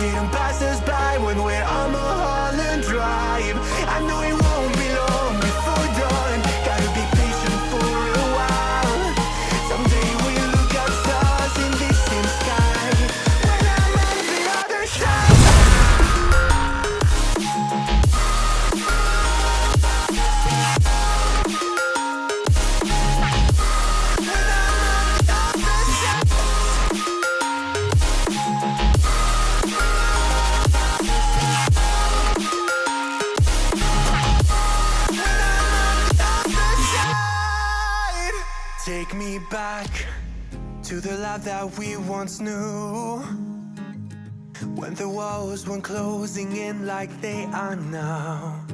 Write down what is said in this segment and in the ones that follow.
didn't pass us to the life that we once knew. When the walls weren't closing in like they are now.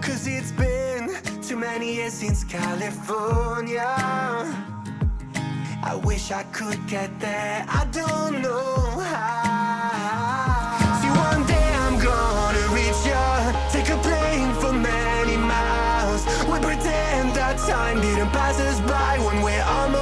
Cause it's been too many years since California. I wish I could get there, I don't know how. See one day I'm gonna reach ya. Take a plane for many miles. We pretend that time didn't pass us by When we're on